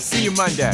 We'll see you Monday.